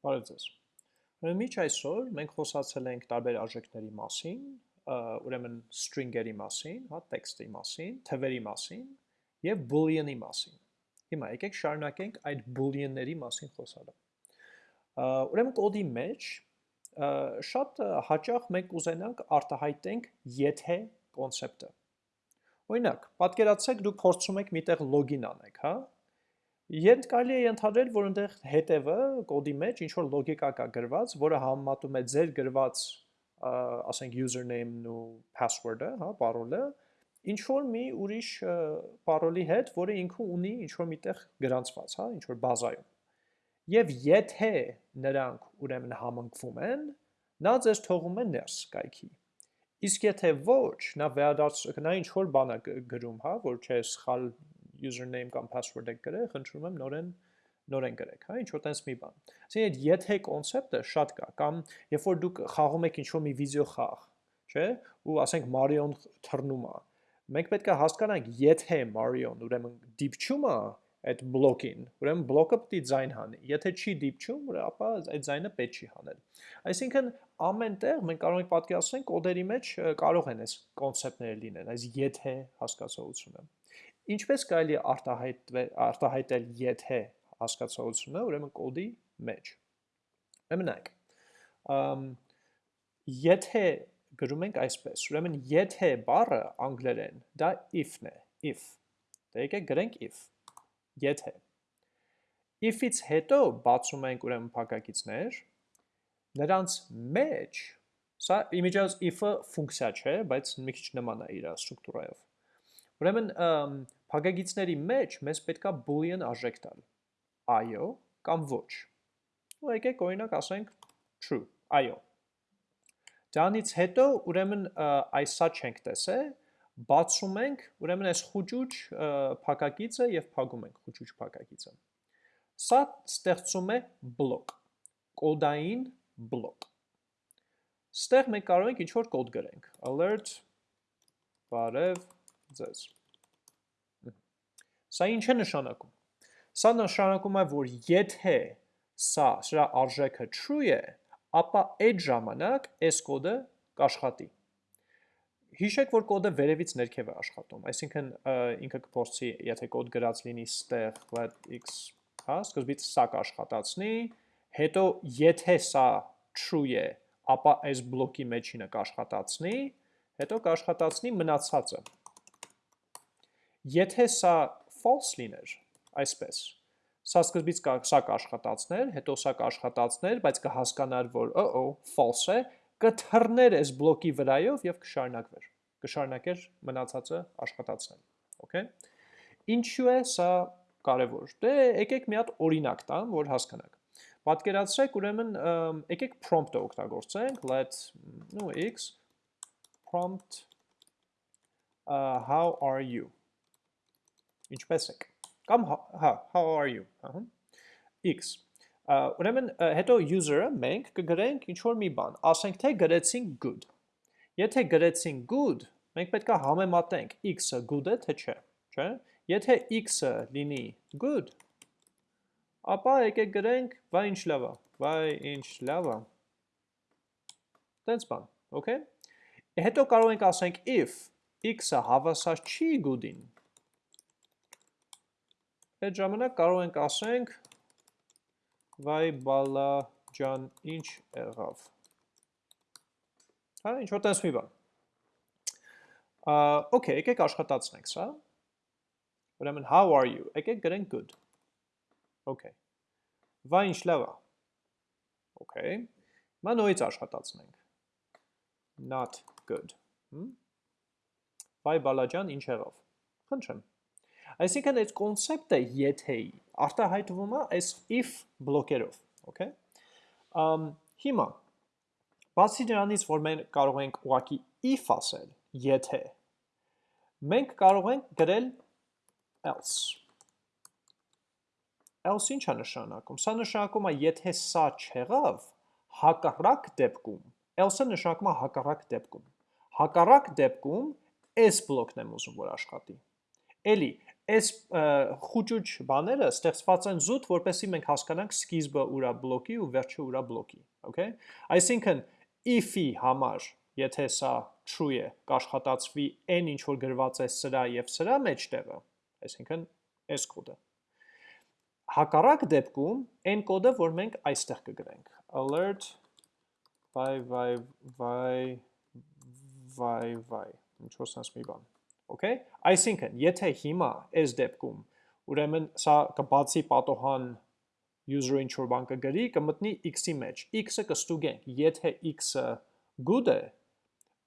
Բարև ձեզ։ միջ այսօր մենք խոսացել ենք տարբեր արժեքների մասին, ուրեմն string-երի մասին, հա, տեքստի մասին, թվերի մասին եւ boolean-ի մասին։ Հիմա եկեք շարունակենք այդ boolean-ների մասին խոսալը։ Ուրեմն կոդի մեջ շատ հաճախ մենք ուզենանք արտահայտենք եթե կոնցեպտը։ Օրինակ, պատկերացրեք դուք փորձում եք միտեղ login անեք, հա, Երբ կարելի է ընդհանրել, որ այնտեղ հետևը կոդի մեջ ինչ որ լոգիկա կա գրված, որը համեմատում է ձեր գրված, ասենք username-ն ու password-ը, հա, parole-ը, ինչ որ մի ուրիշ parole-ի հետ, որը ինքը ունի ինչ որ միտեղ գրանցված, հա, ինչ որ բազայում։ Եվ եթե նրանք ուրեմն համընկվում են, նա ձեզ թողում է ներս կայքի։ Իսկ եթե ոչ, նա վերադարձ նա ինչ որ բան է գրում, հա, որ չէ սխալ username կամ password եք գրել, խնդրում եմ նորեն նորեն գրեք, հա, ինչ որ տենց մի բան։ Այսինքն այդ եթե կոնցեպտը շատ կա, կամ երբ որ դուք խաղում եք ինչ-որ մի վիդեո խաղ, չէ՞, ու ասենք Mario-ն թռնում է։ Մենք պետք է հասկանանք, եթե Mario-ն ուրեմն դիպչում է այդ բլոկին, ուրեմն բլոկը պետք է ձայն հանի։ Եթե չի դիպչում, ապա այդ ձայնը պետք չի հանել։ Այսինքն ամենտեղ մենք կարող ենք պատկերացնել կոդերի մեջ կարող են այս կոնցեպտները լինեն, այս եթե հասկացողությունը։ Ինչպես կարելի արտահայտվել արտահայտել եթե հասկացողությունը, ուրեմն կոդի մեջ։ Ուրեմն ամ եթե գրում ենք այսպես, ուրեմն եթե բառը անգլերեն դա if-ն է, if։ Դե եկեք գրենք if։ Եթե if-ից հետո բացում ենք ուրեմն փակագիծներ, նրանց մեջ սա իմիջիայից if-ը ֆունկցիա չէ, բայց մի քիչ նման է իր ստրուկտուրայով։ Ուրեմն Փակագիծների մեջ մեզ պետքա boolean արժեք տալ, այո կամ ոչ։ Ու եկեք օրինակ ասենք true, այո։ Դրանից հետո ուրեմն այս սա չենք տեսել, բացում ենք ուրեմն այս խուճուճ փակագիծը եւ փակում ենք խուճուճ փակագիծը։ Սա ստեղծում է բլոկ, կոդային բլոկ։ Ստեղ մենք կարող ենք ինչ-որ կոդ գրենք, alert, բարև ձեզ։ Սա ինչ է նշանակում։ Սա նշանակում է, որ եթե սա սրա արժեքը true է, ապա այդ ժամանակ այս կոդը կաշխատի։ Հիշեք, որ կոդը վերևից ներքև է աշխատում, այսինքն ինքը կփորձի, եթե կոդ գրած լինի ստեղ let x, հա, սկզբից սա կաշխատացնի, հետո եթե սա true է, ապա այս բլոկի մեջինը կաշխատացնի, հետո կաշխատացնի մնացածը։ Եթե սա false լիներ, այսպես։ Սա սկզբից սա կաշխատացներ, հետո սա կաշխատացներ, բայց կհասկանար, որ օ-օ, false է, կթռներ այս բլոկի վրայով եւ կշարունակվեր։ Կշարունակեր մնացածը աշխատացնել։ Okay։ Ինչու է սա կարևոր։ Դե եկեք մի հատ օրինակ տամ, որ հասկանաք։ Պատկերացրեք, ուրեմն եկեք prompt-ը օգտագործենք, let no x prompt uh, how are you Ինչպես եք։ Կամ հա, հա, how are you, ահա։ X։ Ուրեմն հետո user-ը մենք կգրենք ինչ որ մի բան, ասենք թե գրեցինք good։ Եթե գրեցինք good, մենք պետք է համեմատենք x-ը good է թե չէ, չէ՞։ Եթե x-ը լինի good, ապա եկեք գրենք վայ ինչ լավ է, վայ ինչ լավ է։ Տենց բան, okay։ Հետո կարող ենք ասենք if x-ը հավասար չի good-ին, Այդ ժամանակ կարող ենք ասենք վայ բալա ջան ինչ եղավ։ Հա, ինչ որ տես մի բան։ Okay, եկեք աշխատացնենք սա։ Ուրեմն how are you։ Եկեք գրենք good։ Okay։ Վայ ինչ լավ է։ Okay։ Մա նույնից աշխատացնենք։ Not good։ Վայ բալաջան ինչ եղավ։ Խնդրեմ։ Այսինքն այդ կոնցեպտը եթեի արտահայտվում է այս if բլոկերով, okay? Ամ հիմա բացի դրանից, որ մենք կարող ենք ուղակի if ասել, եթե մենք կարող ենք գրել else else ինչ է նշանակում։ Սա նշանակում է, եթե սա չեղավ, հակառակ դեպքում, else-ը նշանակում է հակառակ դեպքում։ Հակառակ դեպքում այս բլոկն եմ ուզում որ աշխատի։ Էլի, այս խուճուճ բաները ստեղծված են զուտ, որպեսզի մենք հասկանանք սկիզբը ուրա բլոկի ու վերջը ուրա բլոկի, okay? Այսինքն if-ի համար, եթե սա true է, կաշխատացվի n ինչ որ գրված է սրա եւ սրա մեջտեղը, այսինքն այս կոդը։ Հակառակ դեպքում n կոդը, որ մենք այստեղ կգրենք, alert by by by by by ինչ որ sense մի բան Okay, այսինքն, եթե հիմա այս դեպքում, ուրեմն սա կբացի պատոհան user-ը ինչ որ բան կգրի, կմտնի x-ի մեջ։ x-ը կստուգենք, եթե x-ը good է,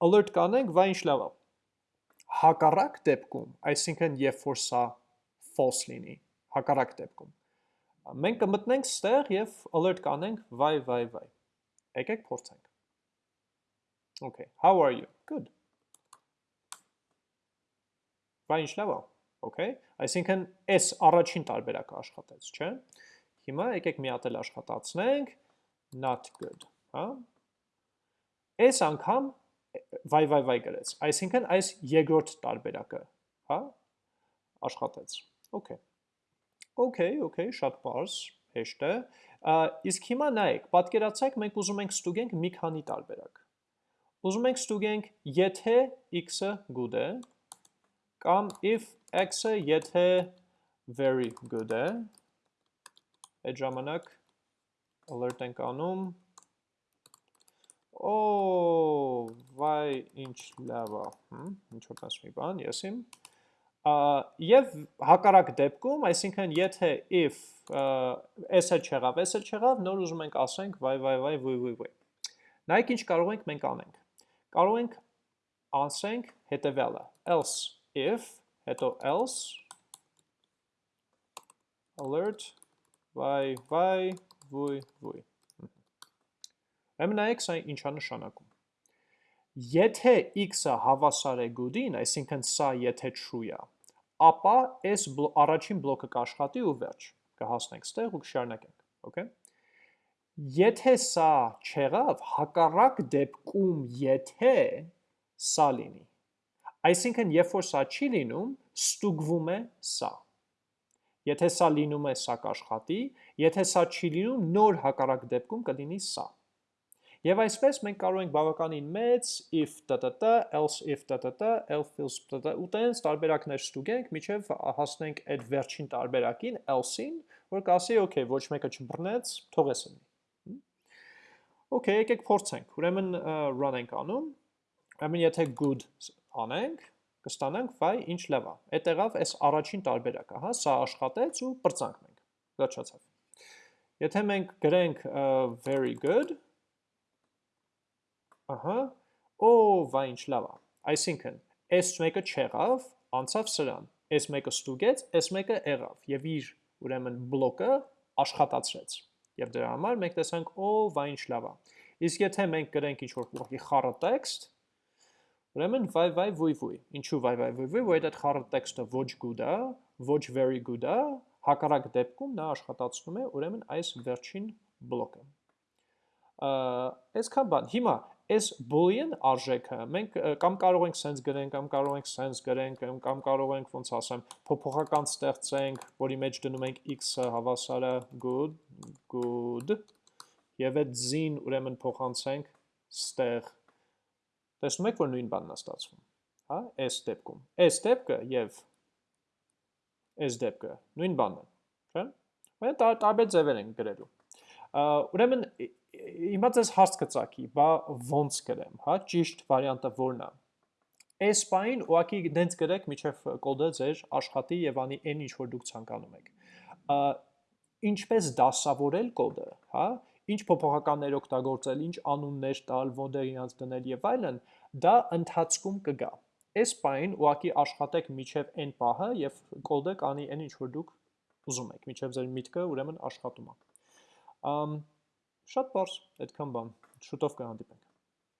alert կանենք, վայ ինչ լավ է։ Հակառակ դեպքում, այսինքն երբ որ սա false լինի, հակառակ դեպքում, մենք կմտնենք ստեղ եւ alert կանենք, վայ վայ վայ։ Եկեք փորձենք։ Okay, how are you? Good Բա ինչ լավ է, okay? Այսինքն այս առաջին տարբերակը աշխատեց, չէ՞։ Հիմա եկեք մի հատ էլ աշխատացնենք not good, հա? Այս անգամ վայ վայ վայ գրեց։ Այսինքն այս երկրորդ տարբերակը, հա, աշխատեց։ Okay։ Okay, okay, շատ բարձ, հեշտ է։ Իսկ հիմա նայեք, պատկերացեք, մենք ուզում ենք ստուգենք մի քանի տարբերակ։ Ուզում ենք ստուգենք, եթե x-ը good է, կամ if x-ը եթե very good է, այդ ժամանակ alert ենք անում, օ, վայ, ինչ լավ է, ինչ որ տես մի բան, եսիմ, և հակարակ դեպքում, այսինքն եթե if s-ը չեղավ, s-ը չեղավ, նոր ուզում ենք ասենք վայ, վայ, վայ, վույ, վույ, վույ։ Նայք ինչ կարող ենք մենք անենք։ Կարող ենք ասենք հետևյալը, else if, հետո else, alert, վայ, վայ, վույ, վույ։ Եմ նայեք սա ինչա նշանակում։ Եթե x-ը հավասար է good-ին, այսինքն սա եթե true է, ապա այս առաջին բլոկը կաշխատի ու վերջ, կհասնենք ստեղ ու կշարունակենք, okay? Եթե սա չեղավ, հակառակ դեպքում եթե սա լինի, Այսինքն, երբ որ սա չի լինում, ստուգվում է սա։ Եթե սա լինում է, սա կաշխատի, եթե սա չի լինում, նոր հակառակ դեպքում կլինի սա։ Եվ այսպես մենք կարող ենք բավականին մեծ if տտ, else if տտ, else else տտ, ու տենց տարբերակներ ստուգենք, միջև հասնենք այդ վերջին տարբերակին, else-ին, որ կասի, okay, ոչ մեկը չբռնեց, թողես ընի։ Okay, եկեք փորձենք։ Ուրեմն run ենք անում։ Ուրեմն եթե good անենք, կստանանք վայ ինչ լավ է։ Այդ եղավ այս առաջին տարբերակը, հա, սա աշխատեց ու բրծանք մենք։ Վերջացավ։ Եթե մենք գրենք very good, ահա, օ, վայ ինչ լավ է։ Այսինքն, այս մեկը չեղավ, անցավ սրան։ Այս մեկը ստուգեց, այս մեկը եղավ եւ իր ուրեմն բլոկը աշխատացրեց։ Եվ դրա համար մենք տեսանք, օ, վայ ինչ լավ է։ Իսկ եթե մենք գրենք ինչ-որ ուղղակի խառը տեքստ, Ուրեմն վայ վայ վույ վույ։ Ինչու վայ վայ վույ վույ, որ այդ խառը տեքստը ոչ good է, ոչ very good է, հակառակ դեպքում նա աշխատացնում է ուրեմն այս վերջին բլոկը։ Այսքան բան։ Հիմա այս boolean արժեքը մենք կամ կարող ենք sense գրենք, կամ կարող ենք sense գրենք, կամ կարող ենք ոնց ասեմ, փոփոխական ստեղծենք, որի մեջ դնում ենք x-ը հավասարը good, good, եւ այդ z-ին ուրեմն փոխանցենք ստեղ Տեսնում եք, որ նույն բանն է ստացվում, հա, այս դեպքում։ Այս դեպքը եւ այս դեպքը նույն բանն է, չէ՞։ Մենք տարբեր ձևեր ենք գրելու։ Ուրեմն հիմա ձեզ հարց կծակի, բա ոնց գրեմ, հա, ճիշտ վարիանտը որն է։ Այս բանին ուղակի դենց գրեք, միջև կոդը ձեր աշխատի եւ անի այն ինչ որ դուք ցանկանում եք։ Ինչպես դասավորել կոդը, հա, ինչ փոփոխականներ օգտագործել, ինչ անուններ տալ, որտեղ իրանց դնել եւ այլն, դա ընթացքում կգա։ Այս բանին ուղակի աշխատեք միջև այն պահը եւ կոդը կանի այն ինչ որ դուք ուզում եք, միջև ձեր միտքը ուրեմն աշխատում է։ Ամ շատ բարձ, այդքան բան։ Շուտով կհանդիպենք։